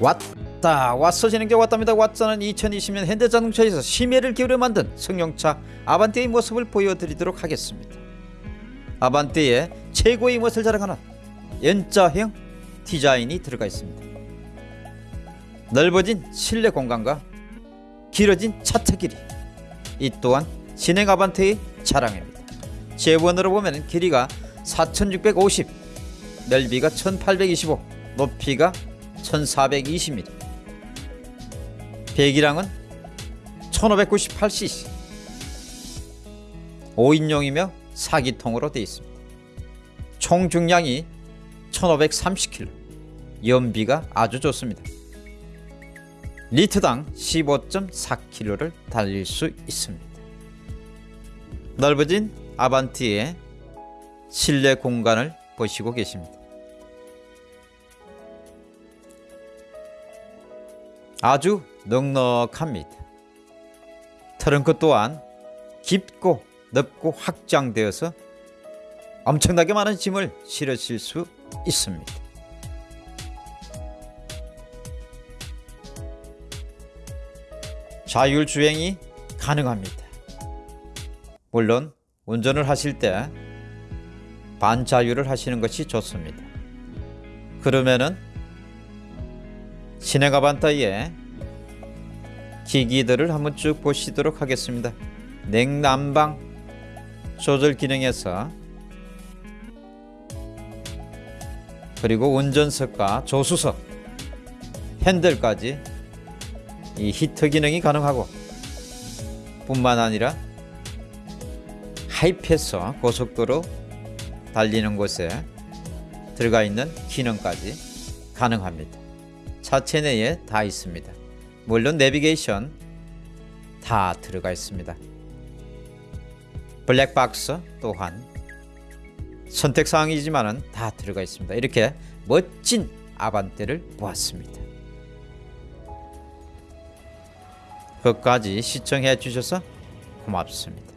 왔다 왔어 진행제 왔답니다. 왔자는 2020년 현대자동차에서 심혈을 기울여 만든 승용차 아반떼의 모습을 보여드리도록 하겠습니다. 아반떼의 최고의 멋을 자랑하는 N자형 디자인이 들어가 있습니다. 넓어진 실내 공간과 길어진 차체 길이 이 또한 진행 아반떼의 자랑입니다. 재원으로 보면 길이가 4650 넓이가 1825 높이가 1420mm 배기량은 1598cc 5인용이며 4기통으로 되어 있습니다. 총 중량이 1530kg 연비가 아주 좋습니다. 리터당 15.4km를 달릴 수 있습니다. 넓어진 아반티의 실내 공간을 보시고 계십니다 아주 넉넉합니다. 트렁크 또한 깊고 넓고 확장되어서 엄청나게 많은 짐을 실으실 수 있습니다. 자율 주행이 가능합니다. 물론 운전을 하실 때 반자율을 하시는 것이 좋습니다. 그러면은 시네가반타의 기기들을 한번 쭉 보시도록 하겠습니다. 냉난방 조절 기능에서 그리고 운전석과 조수석 핸들까지 이 히터 기능이 가능하고 뿐만 아니라 하이패스 고속도로 달리는 곳에 들어가 있는 기능까지 가능합니다. 차체 내에 다 있습니다. 물론 내비게이션 다 들어가 있습니다. 블랙박스 또한 선택사항이지만 다 들어가 있습니다. 이렇게 멋진 아반떼를 보았습니다. 끝까지 시청해 주셔서 고맙습니다.